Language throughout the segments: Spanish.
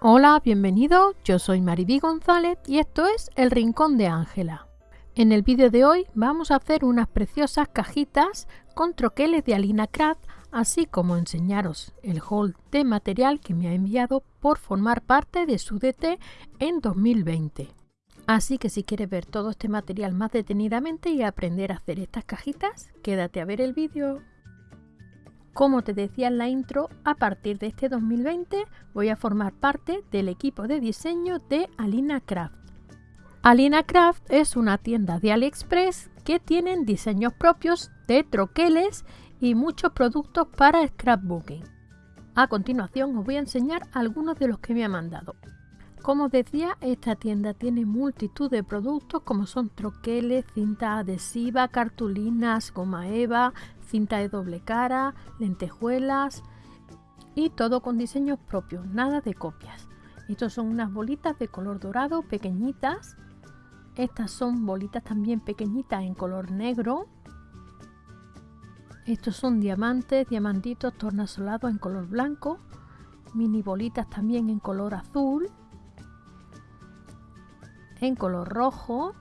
Hola, bienvenido, yo soy Mariby González y esto es El Rincón de Ángela. En el vídeo de hoy vamos a hacer unas preciosas cajitas con troqueles de Alina Craft, así como enseñaros el haul de material que me ha enviado por formar parte de su DT en 2020. Así que si quieres ver todo este material más detenidamente y aprender a hacer estas cajitas, quédate a ver el vídeo. Como te decía en la intro, a partir de este 2020 voy a formar parte del equipo de diseño de Alina Craft. Alina Craft es una tienda de AliExpress que tienen diseños propios de troqueles y muchos productos para scrapbooking. A continuación os voy a enseñar algunos de los que me ha mandado. Como os decía, esta tienda tiene multitud de productos como son troqueles, cinta adhesiva, cartulinas, goma eva, cinta de doble cara, lentejuelas y todo con diseños propios, nada de copias. Estos son unas bolitas de color dorado pequeñitas. Estas son bolitas también pequeñitas en color negro. Estos son diamantes, diamantitos tornasolados en color blanco. Mini bolitas también en color azul. En color rojo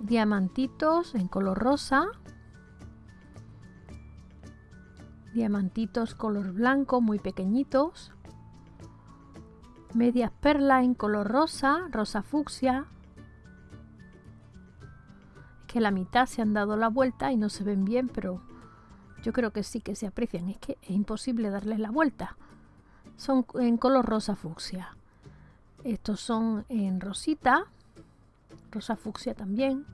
diamantitos en color rosa, diamantitos color blanco muy pequeñitos, medias perlas en color rosa, rosa fucsia, que la mitad se han dado la vuelta y no se ven bien, pero yo creo que sí que se aprecian, es que es imposible darles la vuelta. Son en color rosa fucsia. Estos son en rosita, rosa fucsia también.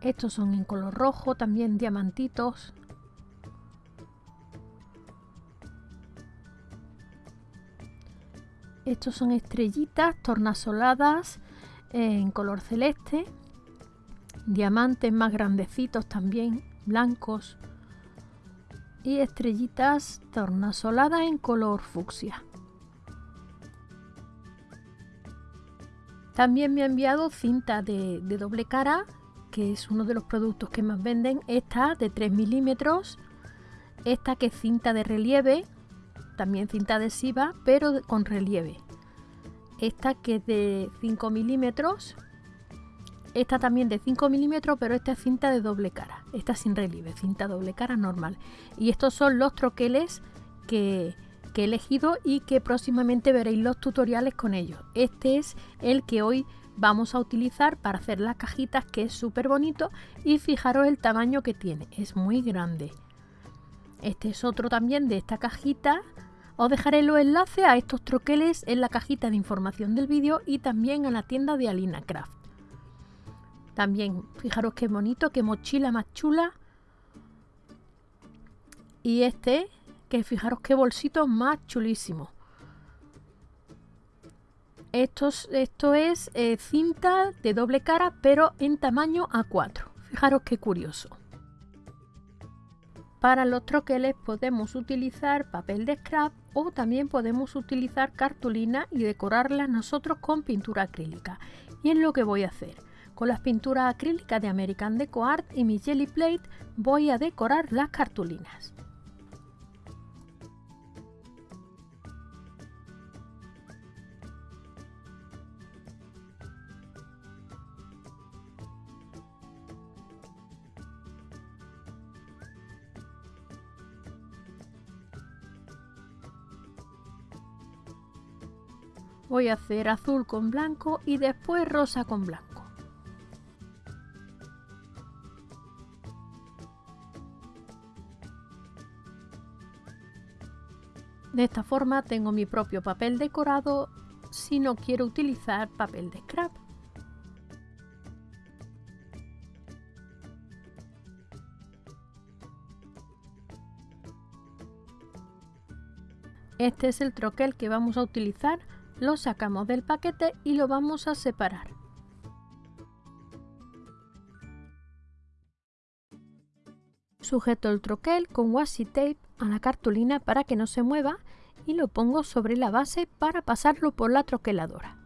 Estos son en color rojo, también diamantitos. Estos son estrellitas tornasoladas en color celeste. Diamantes más grandecitos también, blancos. Y estrellitas tornasoladas en color fucsia. También me ha enviado cinta de, doble cara, que es uno de los productos que más venden. Esta de 3 milímetros, esta que es cinta de relieve, también cinta adhesiva, pero con relieve. Esta que es de 5 milímetros, esta también de 5 milímetros, pero esta es cinta de doble cara. Esta sin relieve, cinta doble cara normal. Y estos son los troqueles que, he elegido y que próximamente veréis los tutoriales con ellos. Este es el que hoy vamos a utilizar para hacer las cajitas que es súper bonito y fijaros el tamaño que tiene, es muy grande. Este es otro también de esta cajita. Os dejaré los enlaces a estos troqueles en la cajita de información del vídeo y también a la tienda de Alina Craft. También fijaros qué bonito, qué mochila más chula. Y este que fijaros qué bolsito más chulísimo. Esto, esto es eh, cinta de doble cara, pero en tamaño A4. Fijaros qué curioso. Para los troqueles podemos utilizar papel de scrap o también podemos utilizar cartulina y decorarla nosotros con pintura acrílica. Y es lo que voy a hacer. Con las pinturas acrílicas de American Deco Art y mi Jelly Plate voy a decorar las cartulinas. Voy a hacer azul con blanco y después rosa con blanco. De esta forma tengo mi propio papel decorado si no quiero utilizar papel de scrap. Este es el troquel que vamos a utilizar lo sacamos del paquete y lo vamos a separar. Sujeto el troquel con washi tape a la cartulina para que no se mueva y lo pongo sobre la base para pasarlo por la troqueladora.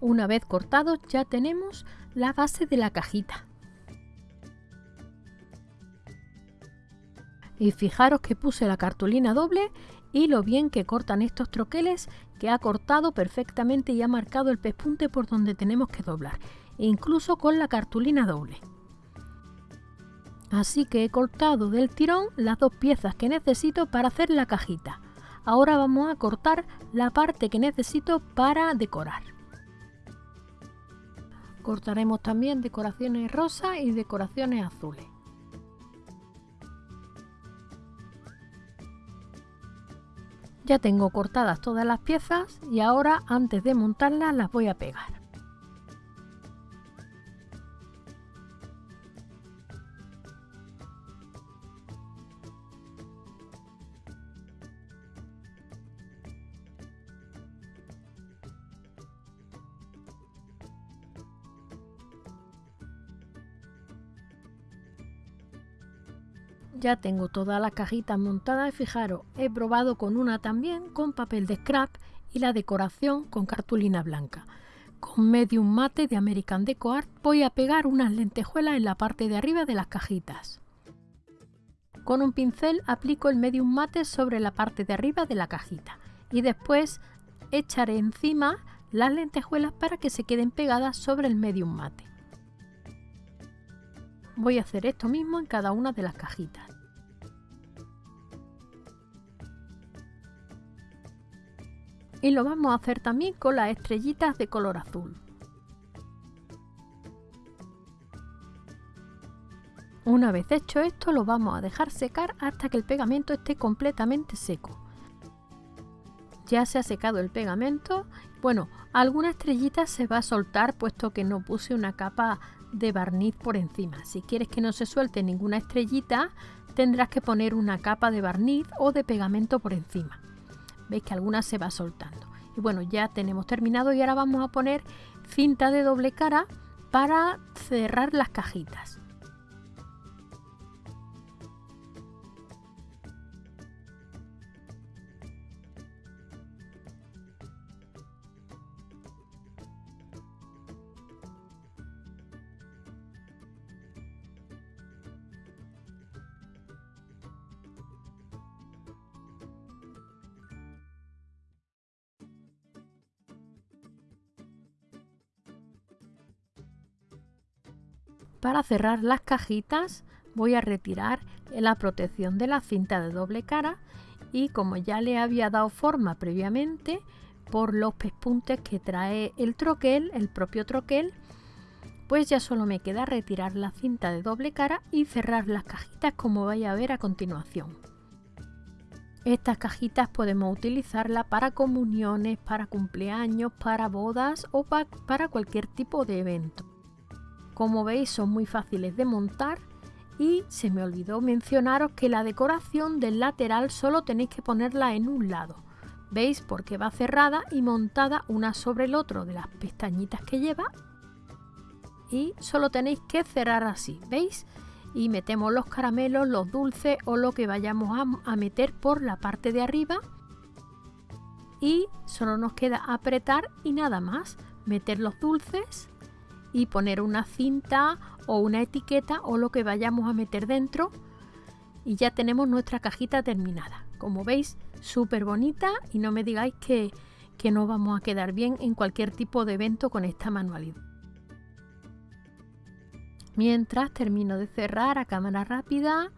Una vez cortado ya tenemos la base de la cajita. Y fijaros que puse la cartulina doble y lo bien que cortan estos troqueles que ha cortado perfectamente y ha marcado el pespunte por donde tenemos que doblar, incluso con la cartulina doble. Así que he cortado del tirón las dos piezas que necesito para hacer la cajita. Ahora vamos a cortar la parte que necesito para decorar. Cortaremos también decoraciones rosas y decoraciones azules. Ya tengo cortadas todas las piezas y ahora antes de montarlas las voy a pegar. Ya tengo todas las cajitas montadas y fijaros, he probado con una también con papel de scrap y la decoración con cartulina blanca. Con medium mate de American Deco Art voy a pegar unas lentejuelas en la parte de arriba de las cajitas. Con un pincel aplico el medium mate sobre la parte de arriba de la cajita y después echaré encima las lentejuelas para que se queden pegadas sobre el medium mate. Voy a hacer esto mismo en cada una de las cajitas. y lo vamos a hacer también con las estrellitas de color azul. Una vez hecho esto lo vamos a dejar secar hasta que el pegamento esté completamente seco. Ya se ha secado el pegamento. Bueno, alguna estrellita se va a soltar puesto que no puse una capa de barniz por encima. Si quieres que no se suelte ninguna estrellita tendrás que poner una capa de barniz o de pegamento por encima. Veis que alguna se va soltando. Y bueno ya tenemos terminado y ahora vamos a poner cinta de doble cara para cerrar las cajitas Para cerrar las cajitas voy a retirar la protección de la cinta de doble cara y como ya le había dado forma previamente por los pespuntes que trae el troquel, el propio troquel, pues ya solo me queda retirar la cinta de doble cara y cerrar las cajitas como vais a ver a continuación. Estas cajitas podemos utilizarlas para comuniones, para cumpleaños, para bodas o para cualquier tipo de evento. Como veis son muy fáciles de montar y se me olvidó mencionaros que la decoración del lateral solo tenéis que ponerla en un lado. ¿Veis? Porque va cerrada y montada una sobre el otro de las pestañitas que lleva. Y solo tenéis que cerrar así, ¿veis? Y metemos los caramelos, los dulces o lo que vayamos a, a meter por la parte de arriba. Y solo nos queda apretar y nada más. Meter los dulces y poner una cinta o una etiqueta o lo que vayamos a meter dentro y ya tenemos nuestra cajita terminada. Como veis, súper bonita y no me digáis que, que no vamos a quedar bien en cualquier tipo de evento con esta manualidad. Mientras termino de cerrar a cámara rápida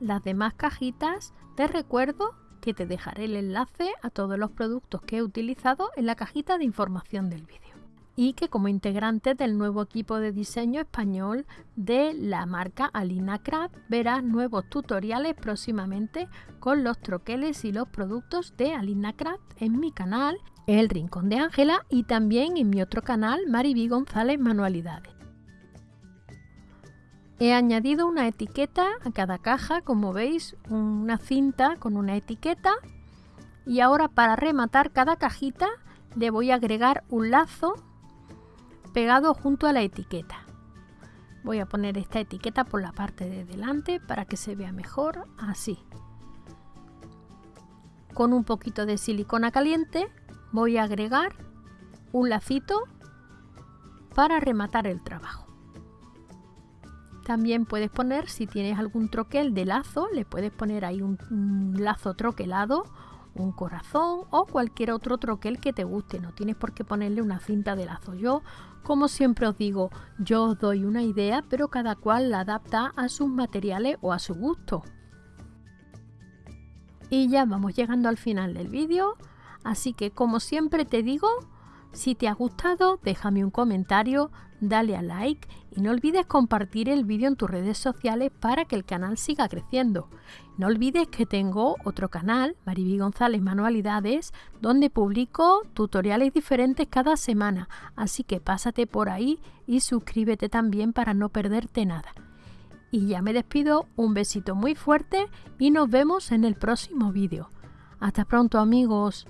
las demás cajitas, te recuerdo que te dejaré el enlace a todos los productos que he utilizado en la cajita de información del vídeo y que como integrante del nuevo equipo de diseño español de la marca Alina Craft verás nuevos tutoriales próximamente con los troqueles y los productos de Alina Craft en mi canal El Rincón de Ángela y también en mi otro canal Mariby González Manualidades. He añadido una etiqueta a cada caja, como veis, una cinta con una etiqueta y ahora para rematar cada cajita le voy a agregar un lazo pegado junto a la etiqueta. Voy a poner esta etiqueta por la parte de delante para que se vea mejor, así. Con un poquito de silicona caliente voy a agregar un lacito para rematar el trabajo. También puedes poner, si tienes algún troquel de lazo, le puedes poner ahí un, lazo troquelado, un corazón o cualquier otro troquel que te guste. No tienes por qué ponerle una cinta de lazo. Yo, como siempre os digo, yo os doy una idea, pero cada cual la adapta a sus materiales o a su gusto. Y ya vamos llegando al final del vídeo. Así que como siempre te digo, si te ha gustado, déjame un comentario, dale a like y no olvides compartir el vídeo en tus redes sociales para que el canal siga creciendo. No olvides que tengo otro canal, Maribí González Manualidades, donde publico tutoriales diferentes cada semana, así que pásate por ahí y suscríbete también para no perderte nada. Y ya me despido, un besito muy fuerte y nos vemos en el próximo vídeo. Hasta pronto amigos.